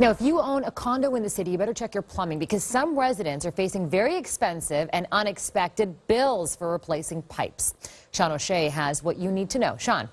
Now, if you own a condo in the city, you better check your plumbing because some residents are facing very expensive and unexpected bills for replacing pipes. Sean O'Shea has what you need to know. Sean.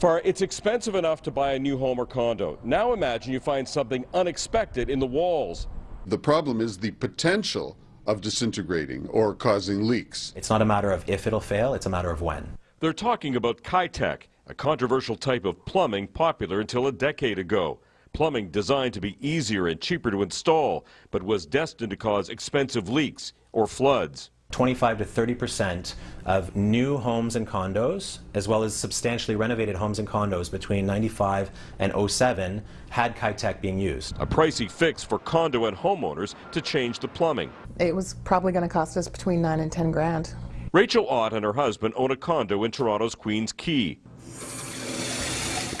Farah, it's expensive enough to buy a new home or condo. Now imagine you find something unexpected in the walls. The problem is the potential of disintegrating or causing leaks. It's not a matter of if it'll fail, it's a matter of when. They're talking about Kitec, a controversial type of plumbing popular until a decade ago. Plumbing designed to be easier and cheaper to install, but was destined to cause expensive leaks or floods. 25 to 30 percent of new homes and condos, as well as substantially renovated homes and condos between 95 and 07 had Kitec being used. A pricey fix for condo and homeowners to change the plumbing. It was probably going to cost us between 9 and 10 grand. Rachel Ott and her husband own a condo in Toronto's Queens Quay.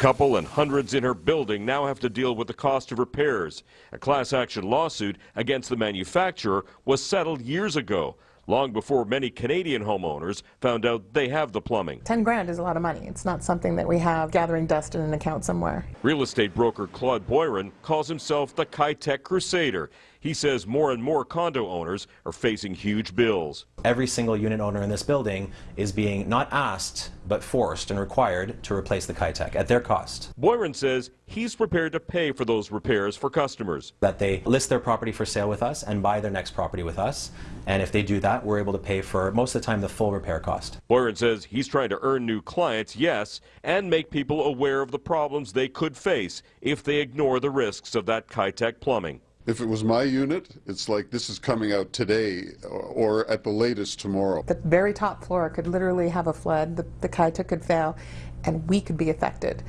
Couple and hundreds in her building now have to deal with the cost of repairs. A class action lawsuit against the manufacturer was settled years ago long before many Canadian homeowners found out they have the plumbing. 10 grand is a lot of money. It's not something that we have gathering dust in an account somewhere. Real estate broker Claude Boyron calls himself the Kitec Crusader. He says more and more condo owners are facing huge bills. Every single unit owner in this building is being not asked, but forced and required to replace the Kitec at their cost. Boyron says he's prepared to pay for those repairs for customers. That they list their property for sale with us and buy their next property with us. And if they do that, we're able to pay for most of the time the full repair cost. Boyron says he's trying to earn new clients, yes, and make people aware of the problems they could face if they ignore the risks of that Kitec plumbing. If it was my unit, it's like this is coming out today or at the latest tomorrow. The very top floor could literally have a flood, the, the Kitec could fail, and we could be affected.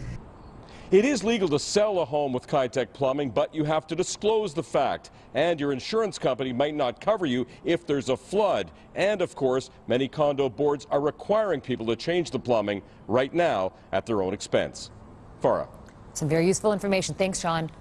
It is legal to sell a home with Kitec plumbing, but you have to disclose the fact. And your insurance company might not cover you if there's a flood. And of course, many condo boards are requiring people to change the plumbing right now at their own expense. Farah. Some very useful information. Thanks, Sean.